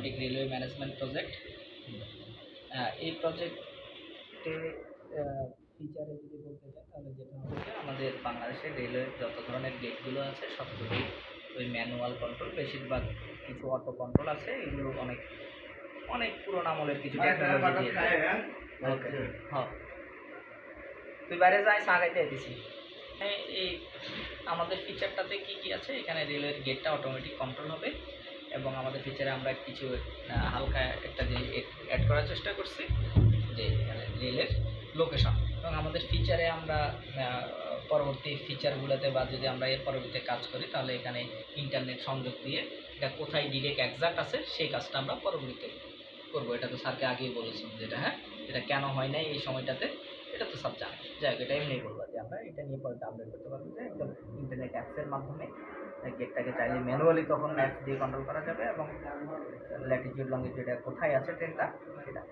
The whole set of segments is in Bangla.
অটোমেটিক রেলওয়ে ম্যানেজমেন্ট প্রজেক্ট এই প্রজেক্টে ফিচারে যদি বলতে চাই তাহলে যেটা হচ্ছে আমাদের বাংলাদেশের রেলওয়ের যত ধরনের গেটগুলো আছে সবগুলোই ওই ম্যানুয়াল কন্ট্রোল বেশিরভাগ কিছু অটো কন্ট্রোল আছে এগুলো অনেক অনেক পুরোনো আমলের কিছু টেকনোলজি দিয়ে হ্যাঁ। তুই বাইরে যাই সাগাইতে দিছি এই আমাদের ফিচারটাতে কি কি আছে? এখানে রেলের গেটটা অটোমেটিক কন্ট্রোল হবে। এবং আমাদের ফিচারে আমরা কিছু হালকা একটা জিনিস অ্যাড করার চেষ্টা করছি যে রেলের লোকেশন এবং আমাদের ফিচারে আমরা পরবর্তী ফিচারগুলোতে বা যদি আমরা এর পরবর্তীতে কাজ করি, তাহলে এখানে ইন্টারনেট সংযোগ দিয়ে এটা কোথায় ডিরেক্ট একজাক্ট আছে, সেই কাজটা আমরা পরবর্তীতে করব। এটা তো স্যারকে আগেই বলেছিলাম যেটা হ্যাঁ এটা কেন হয় নাই এই সময়টাতে, এটা তো সব জানে। যাই হোক, এটা এমনি বলব যে আমরা এটা নিয়ে পরে আপডেট করতে পারব যে, একদম ইন্টারনেট অ্যাপসের মাধ্যমে গেটটাকে চাইলে ম্যানুয়ালি তখন অ্যাপ দিয়ে কন্ট্রোল করা যাবে এবং ল্যাটিটিউড লঙ্গিটিউড কোথায় আছে ট্রেনটা সেটা।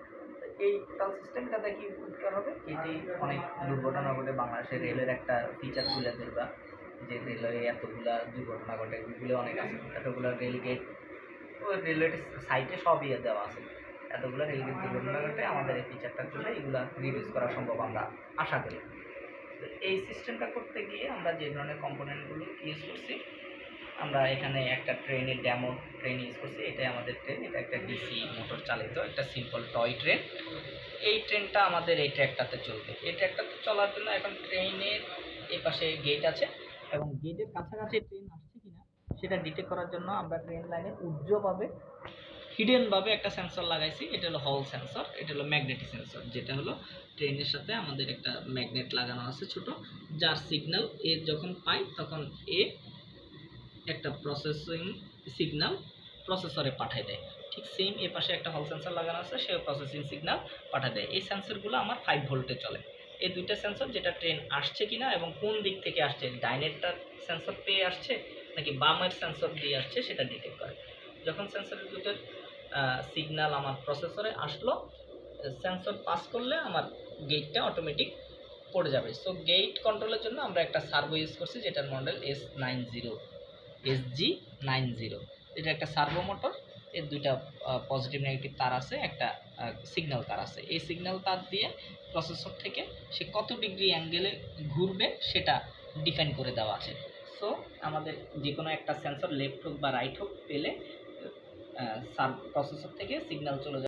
এই টোটাল সিস্টেমটাতে কি উপকার হবে। এটি অনেক দুর্ঘটনা ঘটে বাংলাদেশের রেলের একটা ফিচার তুলে ধরবা যে রেলওয়ে এতগুলা দুর্ঘটনা ঘটে, এগুলো অনেক আছে। এতগুলা রেল গেট ওই সাইটে সব ইয়ে দেওয়া আছে। এতগুলো রেলগেট দুর্ঘটনা ঘটে, আমাদের এই ফিচারটা করলে এগুলো রিডিউস করা সম্ভব আমরা আশা করি। এই সিস্টেমটা করতে গিয়ে আমরা যে ধরনের কম্পোনেন্টগুলো ইউজ করছি আমরা এখানে একটা ট্রেনের ড্যামো ট্রেন ইউজ করছি। এটাই আমাদের ট্রেন এটা একটা ডিসি মোটর চালিত, একটা সিম্পল টয় ট্রেন এই ট্রেনটা আমাদের এই ট্র্যাকটাতে চলবে। এই ট্র্যাকটাতে চলার জন্য এখন ট্রেনের এই পাশে গেট আছে এবং গেটের কাছাকাছি ট্রেন আসছে কিনা সেটা ডিটেক্ট করার জন্য আমরা ট্রেন লাইনে উজ্জ্বভাবে হিডেনভাবে একটা সেন্সর লাগাইছি। এটা হলো হল সেন্সর এটা হলো ম্যাগনেটিক সেন্সর যেটা হলো ট্রেনের সাথে আমাদের একটা ম্যাগনেট লাগানো আছে ছোট। যার সিগন্যাল এ যখন পাই তখন এ একটা প্রসেসিং সিগনাল প্রসেসরে পাঠিয়ে দেয়। ঠিক সেম এ পাশে একটা হল সেন্সর লাগানো আছে সে প্রসেসিং সিগনাল পাঠিয়ে দেয়। এই সেন্সরগুলো আমার ফাইভ ভোল্টে চলে। এই দুইটা সেন্সর যেটা ট্রেন আসছে কিনা এবং কোন দিক থেকে আসছে ডাইনেরটার সেন্সর পেয়ে আসছে নাকি বামের সেন্সর দিয়ে আসছে সেটা ডিটেক্ট করে। যখন সেন্সরের দুটোর সিগনাল আমার প্রসেসরে আসলো সেন্সর পাস করলে আমার গেটটা অটোমেটিক পড়ে যাবে। সো গেট কন্ট্রোলের জন্য আমরা একটা সার্ভো ইউজ করছি, যেটার model S nine zero S G nine zero এটা একটা সার্ভো মোটর এর দুইটা পজিটিভ নেগেটিভ তার আছে, একটা সিগন্যাল তার আছে। এই সিগন্যাল তার দিয়ে প্রসেসর থেকে সে কত ডিগ্রি অ্যাঙ্গেলে ঘুরবে সেটা ডিফাইন করে দেওয়া আছে। সো আমাদের যে কোনো একটা সেন্সর লেফট হোক বা রাইট হোক, পেলে সাব প্রসেসর থেকে সিগন্যাল চলে যাবে।